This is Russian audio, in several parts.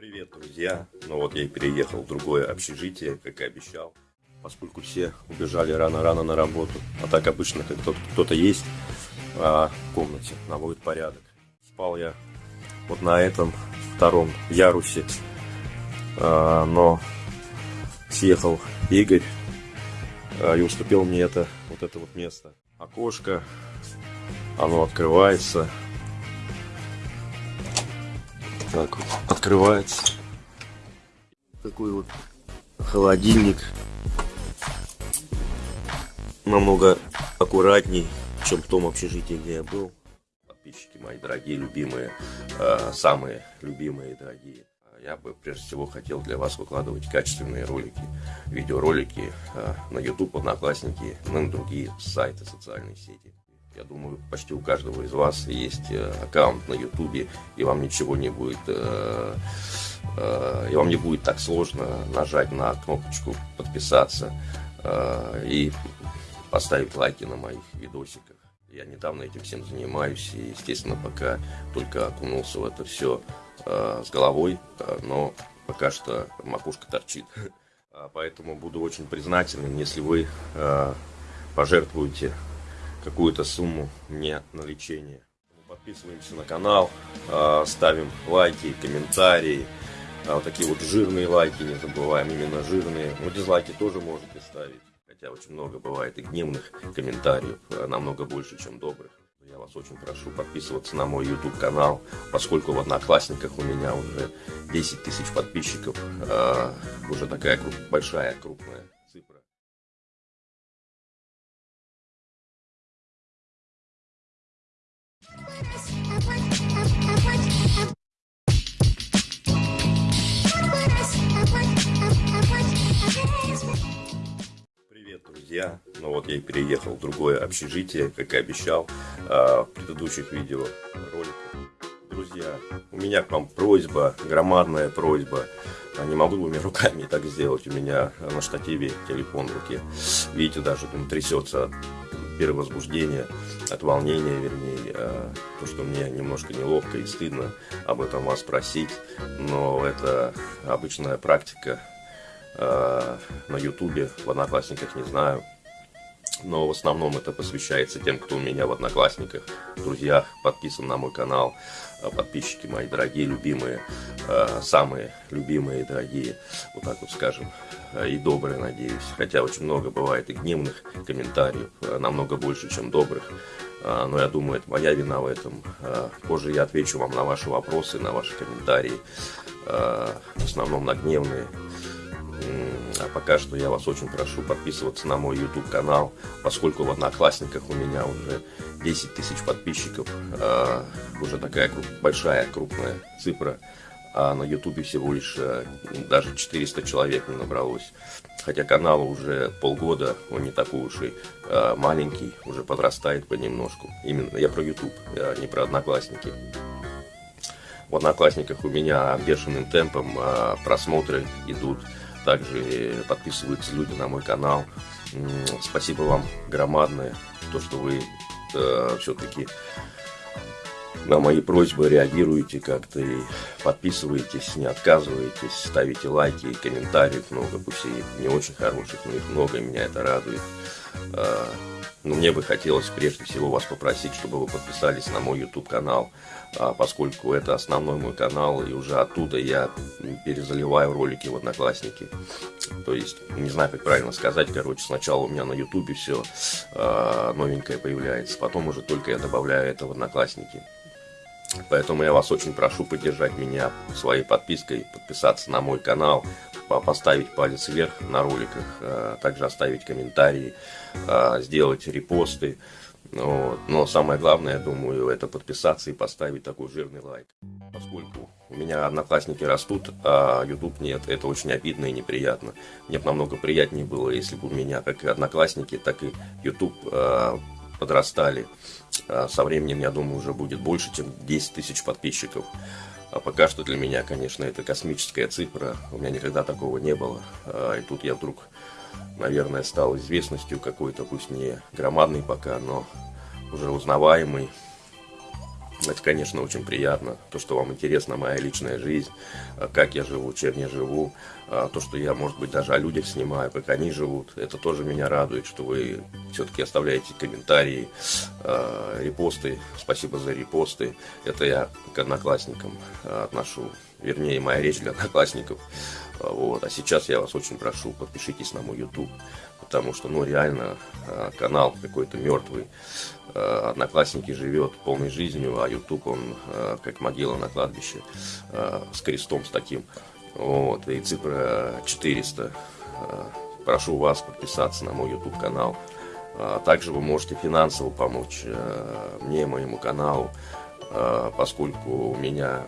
Привет, друзья! Ну вот я и переехал в другое общежитие, как и обещал. Поскольку все убежали рано-рано на работу. А так обычно, как кто-то есть а, в комнате, наводит порядок. Спал я вот на этом втором ярусе. А, но съехал Игорь а, и уступил мне это, вот это вот место. Окошко, оно открывается. Так открывается. Такой вот холодильник. Намного аккуратней, чем в том общежитии, где я был. Подписчики мои дорогие, любимые, э, самые любимые и дорогие. Я бы прежде всего хотел для вас выкладывать качественные ролики, видеоролики э, на YouTube, Одноклассники, на другие сайты, социальные сети. Я думаю, почти у каждого из вас есть э, аккаунт на Ютубе, и вам ничего не будет, э, э, и вам не будет так сложно нажать на кнопочку подписаться и поставить лайки на моих видосиках. Я недавно этим всем занимаюсь, и, естественно, пока только окунулся в это все с головой, но пока что макушка торчит. Поэтому буду очень признателен, если вы пожертвуете какую-то сумму мне на лечение. Подписываемся на канал, а, ставим лайки, комментарии. А, вот такие вот жирные лайки не забываем, именно жирные. Вот дизлайки тоже можете ставить. Хотя очень много бывает и гневных комментариев, а, намного больше, чем добрых. Я вас очень прошу подписываться на мой YouTube канал, поскольку в Одноклассниках у меня уже 10 тысяч подписчиков, уже такая большая, крупная друзья! Ну вот я и переехал в другое общежитие, как и обещал а, в предыдущих видео роликах. Друзья, у меня к вам просьба, громадная просьба. А не могу двумя руками так сделать. У меня на штативе телефон в руке. Видите, даже он трясется от перевозбуждения, от волнения, вернее, а, то, что мне немножко неловко и стыдно об этом вас спросить, но это обычная практика на ютубе, в Одноклассниках не знаю, но в основном это посвящается тем, кто у меня в Одноклассниках, друзьях, подписан на мой канал, а, подписчики мои дорогие, любимые, а, самые любимые дорогие, вот так вот скажем, и добрые, надеюсь. Хотя очень много бывает и гневных комментариев, намного больше, чем добрых. Но я думаю, это моя вина в этом. Позже я отвечу вам на ваши вопросы, на ваши комментарии, в основном на гневные. А пока что я вас очень прошу подписываться на мой YouTube канал, поскольку в Одноклассниках у меня уже 10 тысяч подписчиков, э, уже такая большая, крупная цифра, а на YouTube всего лишь э, даже 400 человек не набралось. Хотя каналу уже полгода, он не такой уж и э, маленький, уже подрастает понемножку. Именно я про YouTube, а не про Одноклассники. В Одноклассниках у меня бешеным темпом просмотры идут также подписываются люди на мой канал. Спасибо вам громадное, то, что вы э, все-таки на мои просьбы реагируете как-то и подписываетесь, не отказываетесь, ставите лайки, комментариев много, пусть и не очень хороших, но их много, и меня это радует. Э, но мне бы хотелось прежде всего вас попросить, чтобы вы подписались на мой YouTube канал, а, поскольку это основной мой канал, и уже оттуда я перезаливаю ролики в Одноклассники. То есть, не знаю, как правильно сказать, короче, сначала у меня на YouTube все а, новенькое появляется, потом уже только я добавляю это в Одноклассники. Поэтому я вас очень прошу поддержать меня своей подпиской, подписаться на мой канал, поставить палец вверх на роликах, а, также оставить комментарии, а, сделать репосты. Но самое главное, я думаю, это подписаться и поставить такой жирный лайк. Поскольку у меня одноклассники растут, а YouTube нет, это очень обидно и неприятно. Мне бы намного приятнее было, если бы у меня как и одноклассники, так и YouTube подрастали. Со временем, я думаю, уже будет больше, чем 10 тысяч подписчиков. А пока что для меня, конечно, это космическая цифра. У меня никогда такого не было. А, и тут я вдруг, наверное, стал известностью какой-то, пусть не громадный пока, но уже узнаваемый. Это, конечно, очень приятно, то, что вам интересна моя личная жизнь, а, как я живу, чем я живу, а, то, что я, может быть, даже о людях снимаю, как они живут. Это тоже меня радует, что вы все-таки оставляете комментарии, а, репосты. Спасибо за репосты. Это я к одноклассникам отношу, вернее, моя речь для одноклассников. Вот. А сейчас я вас очень прошу, подпишитесь на мой YouTube, потому что, ну, реально, канал какой-то мертвый. Э, одноклассники живет полной жизнью, а YouTube он э, как могила на кладбище с крестом с таким. Вот, и цифра 400. Прошу вас подписаться на мой YouTube канал. Также вы можете финансово помочь мне, моему каналу, поскольку у меня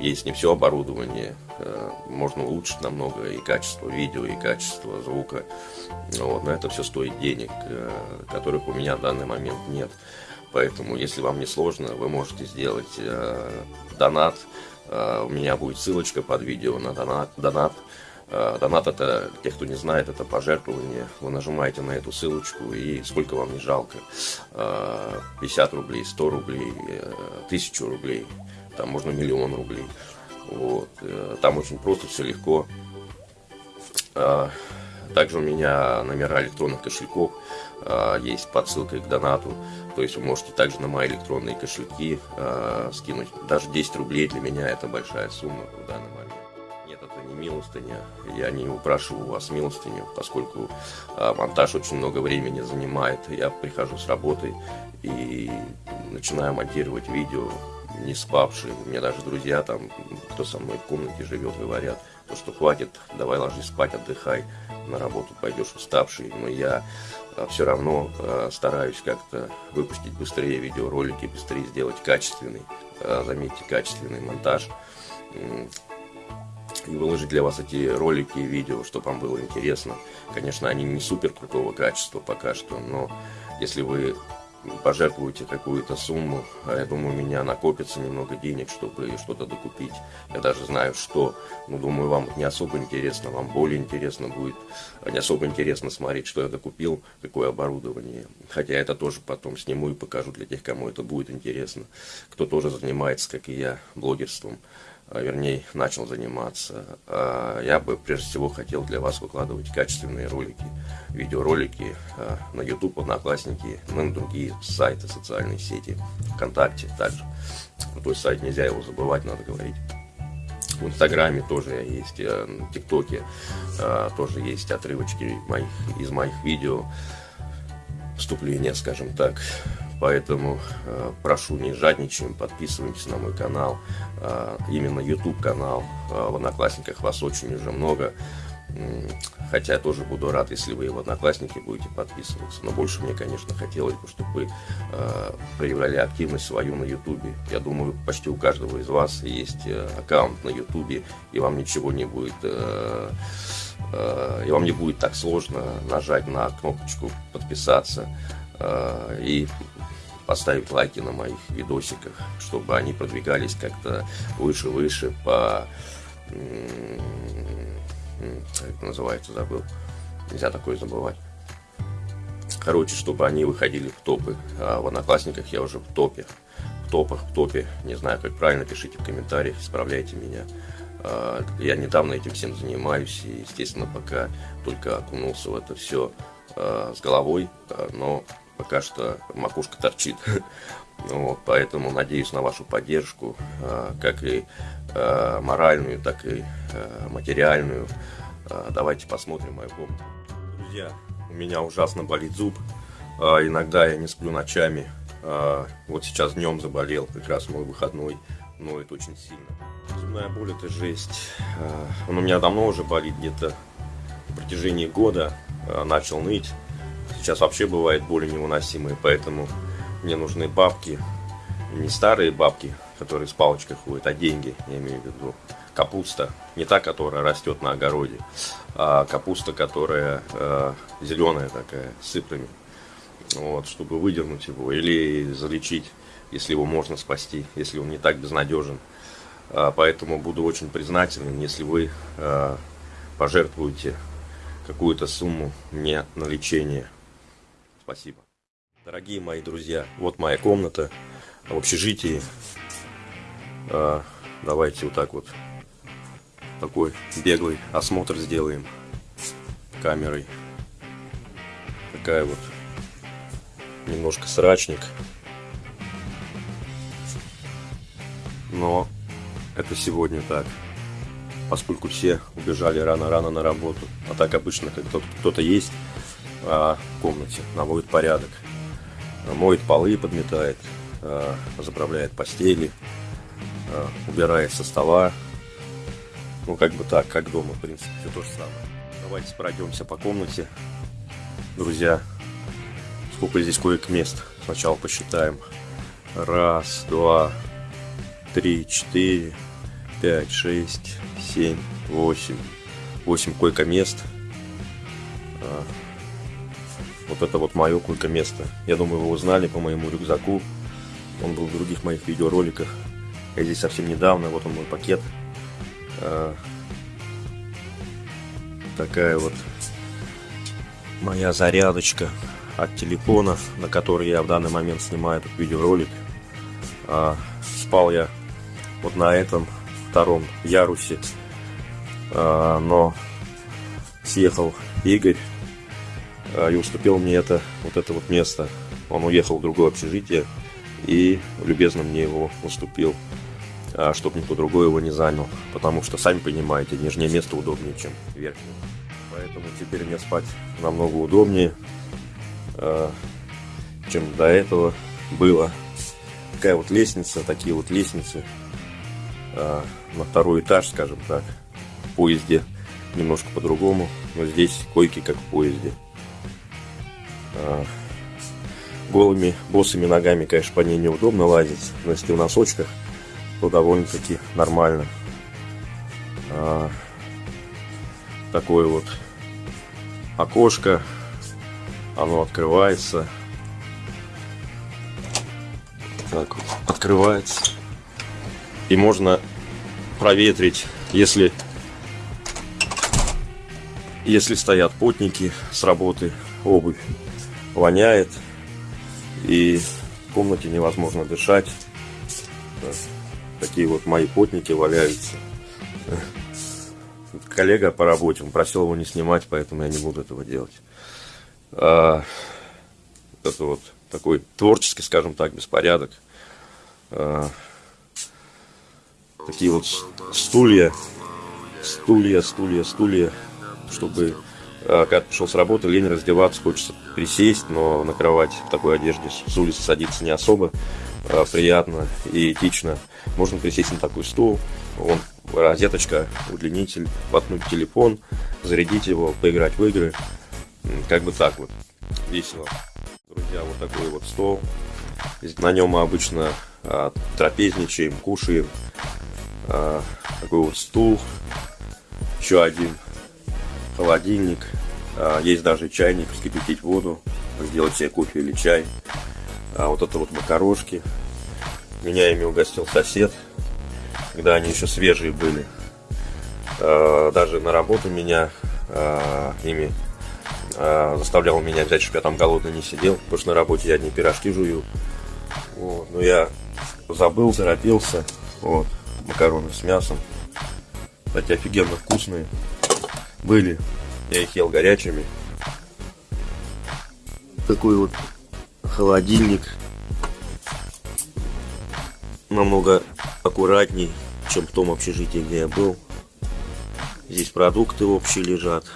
есть не все оборудование, Э, можно улучшить намного и качество видео, и качество звука. Вот, но это все стоит денег, э, которых у меня в данный момент нет. Поэтому, если вам не сложно, вы можете сделать э, донат. У меня будет ссылочка под видео на донат. донат. Донат это, тех, кто не знает, это пожертвование. Вы нажимаете на эту ссылочку и сколько вам не жалко. Э, 50 рублей, 100 рублей, э, 1000 рублей, там можно миллион рублей. Вот. Э, там очень просто, все легко. А, также у меня номера электронных кошельков а, есть под ссылкой к донату. То есть вы можете также на мои электронные кошельки а, скинуть. Даже 10 рублей для меня это большая сумма в данный момент. Нет, это не милостыня. Я не упрашиваю вас милостыню, поскольку монтаж очень много времени занимает. Я прихожу с работы и начинаю монтировать видео не спавшие. У меня даже друзья там, кто со мной в комнате живет, говорят, то, что хватит, давай ложись спать, отдыхай, на работу пойдешь уставший. Но я а, все равно а, стараюсь как-то выпустить быстрее видеоролики, быстрее сделать качественный, а, заметьте, качественный монтаж. И выложить для вас эти ролики и видео, чтобы вам было интересно. Конечно, они не супер крутого качества пока что, но если вы пожертвуете какую-то сумму, а я думаю, у меня накопится немного денег, чтобы что-то докупить. Я даже знаю, что, ну, думаю, вам не особо интересно, вам более интересно будет, а не особо интересно смотреть, что я докупил, какое оборудование. Хотя это тоже потом сниму и покажу для тех, кому это будет интересно, кто тоже занимается, как и я, блогерством. А, вернее, начал заниматься. А, я бы прежде всего хотел для вас выкладывать качественные ролики, видеоролики а, на YouTube, Одноклассники, ну и другие сайты, социальные сети, ВКонтакте также. Крутой сайт, нельзя его забывать, надо говорить. В Инстаграме тоже есть, в ТикТоке тоже есть отрывочки моих, из моих видео, вступления, скажем так. Поэтому э, прошу, не жадничаем, подписывайтесь на мой канал, э, именно YouTube канал. Э, в Одноклассниках вас очень уже много. Хотя я тоже буду рад, если вы в Одноклассники будете подписываться. Но больше мне, конечно, хотелось бы, чтобы вы э, проявляли активность свою на Ютубе. Я думаю, почти у каждого из вас есть э, аккаунт на Ютубе, и вам ничего не будет... Э, э, и вам не будет так сложно нажать на кнопочку подписаться э, и поставить лайки на моих видосиках, чтобы они продвигались как-то выше-выше по... Как это называется, забыл. Нельзя такое забывать. Короче, чтобы они выходили в топы. А в Одноклассниках я уже в топе. В топах, в топе. Не знаю, как правильно, пишите в комментариях, исправляйте меня. А, я недавно этим всем занимаюсь и, естественно, пока только окунулся в это все а, с головой, но пока что макушка торчит. Вот, поэтому надеюсь на вашу поддержку, а, как и а, моральную, так и а, материальную. Давайте посмотрим мою комнату. Друзья, у меня ужасно болит зуб. Иногда я не сплю ночами. Вот сейчас днем заболел, как раз мой выходной. Но это очень сильно. Зубная боль это жесть. Он у меня давно уже болит, где-то в протяжении года начал ныть. Сейчас вообще бывает боли невыносимые, поэтому мне нужны бабки. Не старые бабки, которые с палочкой ходят, а деньги, я имею в виду. Капуста, не та, которая растет на огороде, а капуста, которая э, зеленая такая, с сыплями. Вот, чтобы выдернуть его или залечить, если его можно спасти, если он не так безнадежен. А, поэтому буду очень признателен, если вы э, пожертвуете какую-то сумму мне на лечение Спасибо. Дорогие мои друзья, вот моя комната. в общежитии. А, давайте вот так вот такой беглый осмотр сделаем камерой. Такая вот немножко срачник. Но это сегодня так. Поскольку все убежали рано-рано на работу. А так обычно, как кто-то есть в комнате, наводит порядок. Моет полы, подметает, а, заправляет постели, а, убирает со стола. Ну, как бы так, как дома, в принципе, все то же самое. Давайте пройдемся по комнате. Друзья, сколько здесь коек мест. Сначала посчитаем. Раз, два, три, четыре, пять, шесть, семь, восемь. Восемь койко-мест. А, вот это вот мое койко-место. Я думаю, вы узнали по моему рюкзаку. Он был в других моих видеороликах. Я здесь совсем недавно. Вот он мой пакет. А, такая вот моя зарядочка от телефона, на который я в данный момент снимаю этот видеоролик. А, спал я вот на этом втором ярусе, а, но съехал Игорь и уступил мне это вот это вот место. Он уехал в другое общежитие и любезно мне его уступил, а, чтобы никто другой его не занял, потому что сами понимаете, нижнее место удобнее, чем верхнее. Поэтому теперь мне спать намного удобнее, э, чем до этого было. Такая вот лестница, такие вот лестницы на второй этаж, скажем так, в поезде немножко по-другому, но здесь койки как в поезде. Э, голыми босыми ногами, конечно, по ней неудобно лазить, но если в носочках, то довольно-таки нормально. Такой вот окошко, оно открывается. Так вот, открывается. И можно проветрить, если, если стоят потники с работы, обувь воняет. И в комнате невозможно дышать. Такие вот мои потники валяются коллега по работе, он просил его не снимать, поэтому я не буду этого делать. А, это вот такой творческий, скажем так, беспорядок. А, такие вот стулья, стулья, стулья, стулья, чтобы а, когда пришел с работы, лень раздеваться, хочется присесть, но на кровать в такой одежде с улицы садиться не особо а, приятно и этично. Можно присесть на такой стул, он розеточка, удлинитель, воткнуть телефон, зарядить его, поиграть в игры. Как бы так вот. Весело. Друзья, вот такой вот стол. На нем мы обычно а, трапезничаем, кушаем. А, такой вот стул. Еще один холодильник. А, есть даже чайник, вскипятить воду, сделать себе кофе или чай. А вот это вот макарошки. Меня ими угостил сосед когда они еще свежие были. А, даже на работу меня а, ими заставлял меня взять, чтобы я там голодный не сидел, потому что на работе я одни пирожки жую. Вот. Но я забыл, торопился. Вот. Макароны с мясом. Кстати, офигенно вкусные. Были. Я их ел горячими. Такой вот холодильник. Намного аккуратней чем в том общежитии, где я был. Здесь продукты общие лежат.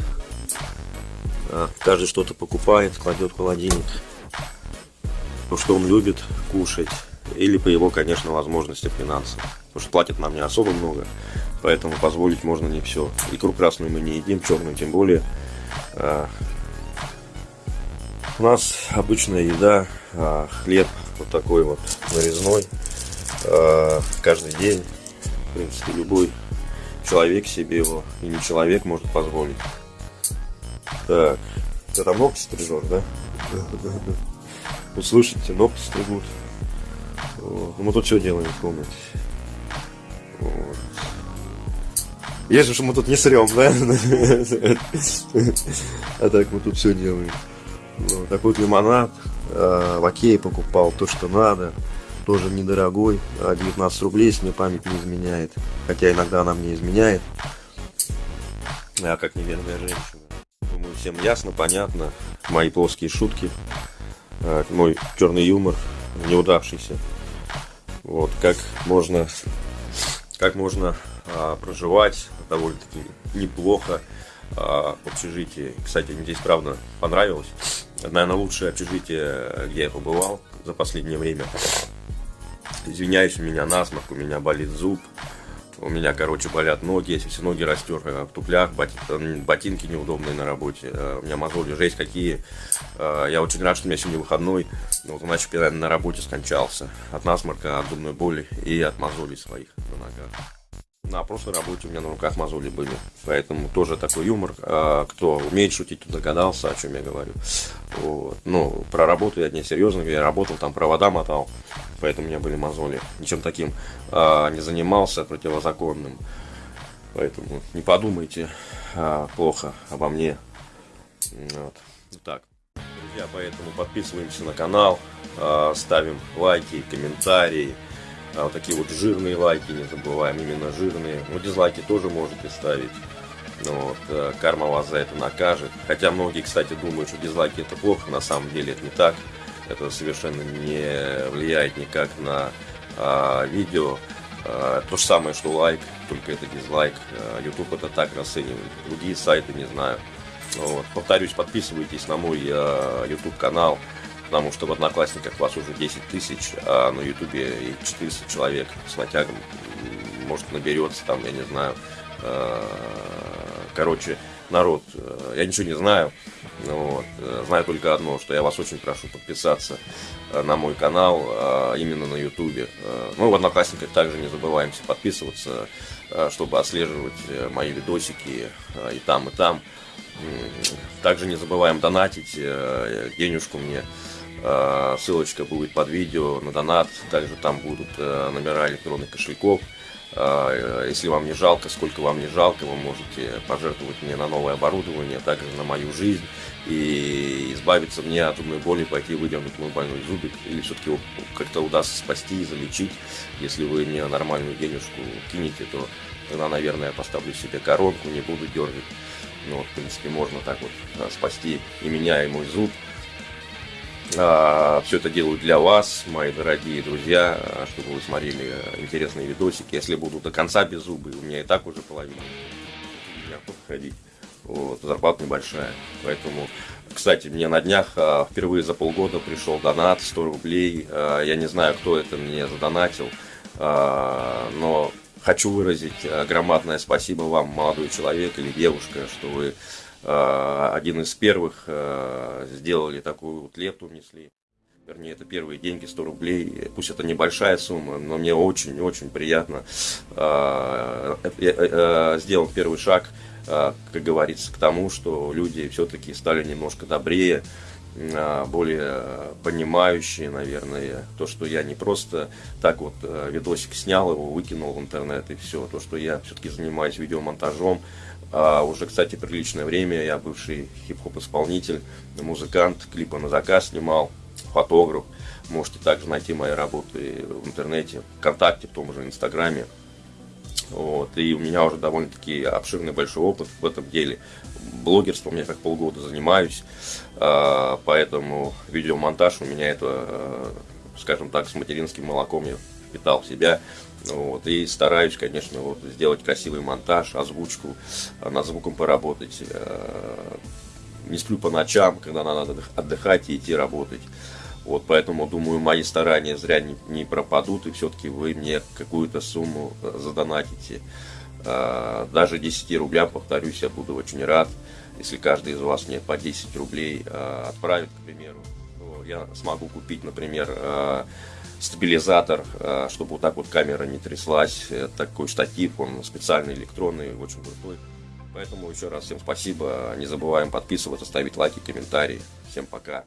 А, каждый что-то покупает, кладет в холодильник. То, что он любит кушать. Или по его, конечно, возможностям финансов. Потому что платят нам не особо много. Поэтому позволить можно не все. Икру красную мы не едим, черную тем более. А, у нас обычная еда, а, хлеб вот такой вот нарезной каждый день в принципе, любой человек себе его, и не человек, может позволить. Так, ты там ногти стрижешь, да? Вот слышите, ногти стригут. Вот. Ну, мы тут все делаем в комнате. Вот. Если что мы тут не срем, да? А так мы тут все делаем. Вот. Такой вот лимонад. А, в Окее покупал то, что надо тоже недорогой, 19 рублей, если мне память не изменяет. Хотя иногда она мне изменяет. А как неверная женщина. Думаю, всем ясно, понятно. Мои плоские шутки. А, мой черный юмор, неудавшийся. Вот, как можно, как можно а, проживать довольно-таки неплохо а, в общежитии. Кстати, мне здесь правда понравилось. Наверное, лучшее общежитие, где я побывал за последнее время. Извиняюсь, у меня насморк, у меня болит зуб. У меня, короче, болят ноги, если все ноги растер в туфлях, ботинки неудобные на работе. У меня мозоли жесть какие. Я очень рад, что у меня сегодня выходной. Вот иначе бы я на работе скончался. От насморка, от зубной боли и от мозолей своих на ногах. На прошлой работе у меня на руках мозоли были. Поэтому тоже такой юмор. А, кто умеет шутить, догадался, о чем я говорю. Вот. Ну, про работу я не серьезно, я работал, там провода мотал. Поэтому у меня были мозоли. Ничем таким а, не занимался противозаконным. Поэтому не подумайте а, плохо обо мне. Вот. Так. Друзья, поэтому подписываемся на канал, ставим лайки, комментарии. А вот такие вот жирные лайки не забываем, именно жирные. Ну, дизлайки тоже можете ставить. Ну, вот, э, карма вас за это накажет. Хотя многие, кстати, думают, что дизлайки это плохо. На самом деле это не так. Это совершенно не влияет никак на а, видео. А, то же самое, что лайк, только это дизлайк. А, YouTube это так расценивает. Другие сайты не знаю. Вот. Повторюсь, подписывайтесь на мой а, YouTube канал потому что в Одноклассниках вас уже 10 тысяч, а на Ютубе 400 человек с натягом, может, наберется там, я не знаю. А, короче, народ, э, я ничего не знаю, вот. Э, знаю только одно, что я вас очень прошу подписаться э, на мой канал, именно на ютубе. Ну, в Одноклассниках также не забываемся подписываться, чтобы отслеживать мои видосики и там, и там. Также не забываем донатить денежку мне Э, ссылочка будет под видео на донат. Также там будут э, номера электронных кошельков. Э, если вам не жалко, сколько вам не жалко, вы можете пожертвовать мне на новое оборудование, а также на мою жизнь и избавиться мне от зубной боли, пойти выдернуть мой больной зубик, или все-таки его как-то удастся спасти и залечить. Если вы мне нормальную денежку кинете, то тогда, наверное, я поставлю себе коронку, не буду дергать. Ну, вот, в принципе, можно так вот спасти и меня, и мой зуб. А, Все это делаю для вас, мои дорогие друзья, а, чтобы вы смотрели интересные видосики. Если буду до конца без зубы, у меня и так уже половина. Ходить. Вот, зарплата небольшая. Поэтому, кстати, мне на днях а, впервые за полгода пришел донат 100 рублей. Я не знаю, кто это мне задонатил, но хочу выразить громадное спасибо вам, молодой человек или девушка, что вы один из первых э, сделали такую вот лепту, внесли. Вернее, это первые деньги, 100 рублей. Пусть это небольшая сумма, но мне очень-очень приятно э, сделать первый шаг, как говорится, к тому, что люди все-таки стали немножко добрее, более понимающие, наверное, то, что я не просто так вот видосик снял его, выкинул в интернет и все, то, что я все-таки занимаюсь видеомонтажом, а уже, кстати, приличное время я бывший хип-хоп исполнитель, музыкант, клипы на заказ снимал, фотограф. Можете также найти мои работы в интернете, ВКонтакте, в том же Инстаграме. Вот. И у меня уже довольно-таки обширный большой опыт в этом деле. Блогерством я как полгода занимаюсь, а, поэтому видеомонтаж у меня это, а, скажем так, с материнским молоком я впитал в себя. Вот, и стараюсь, конечно, вот, сделать красивый монтаж, озвучку, а, над звуком поработать. Э, не сплю по ночам, когда надо отдыхать и идти работать. Вот, поэтому, думаю, мои старания зря не, не пропадут, и все-таки вы мне какую-то сумму э, задонатите. Э, даже 10 рублям, повторюсь, я буду очень рад, если каждый из вас мне по 10 рублей отправит, к примеру. Я смогу купить, например, стабилизатор, э, чтобы вот так вот камера не тряслась. Такой штатив, он специальный, электронный, очень крутой. Поэтому еще раз всем спасибо. Не забываем подписываться, ставить лайки, комментарии. Всем пока.